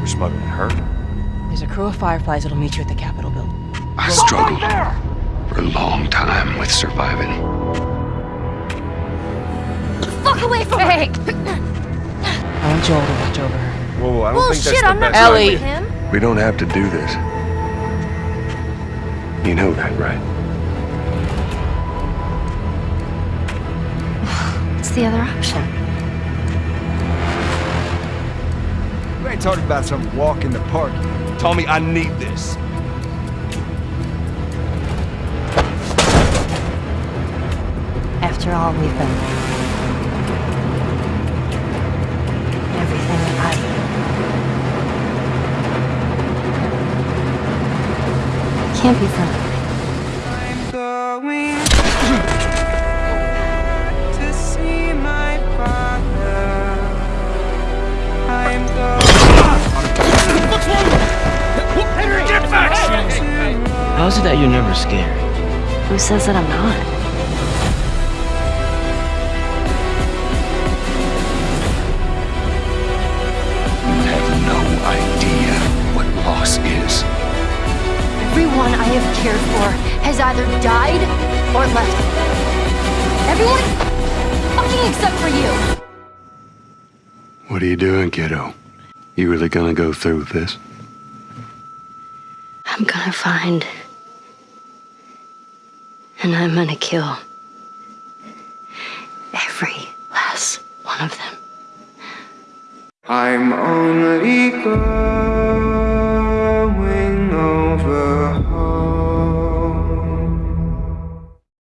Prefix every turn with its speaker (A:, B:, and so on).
A: We're smuggling her.
B: There's a crew of Fireflies that'll meet you at the Capitol building.
C: I struggled for a long time with surviving.
D: Fuck away from
B: Hey!
D: her!
B: I want Joel to watch over her.
A: Whoa, I don't
D: Well,
A: think that's
D: shit,
A: the
D: I'm not
A: best
B: Ellie.
D: talking
A: idea.
D: to him.
C: We don't have to do this. You know that, right?
D: The other option?
A: You ain't talking about some walk in the park. Tommy, I need this.
D: After all we've been through. Everything I Can't be for
E: How is it that you're never scared?
D: Who says that I'm not?
C: You have no idea what loss is.
D: Everyone I have cared for has either died or left. Everyone fucking except for you.
C: What are you doing, kiddo? You really gonna go through with this?
D: I'm gonna find. And I'm gonna kill. Every last one of them.
F: I'm only going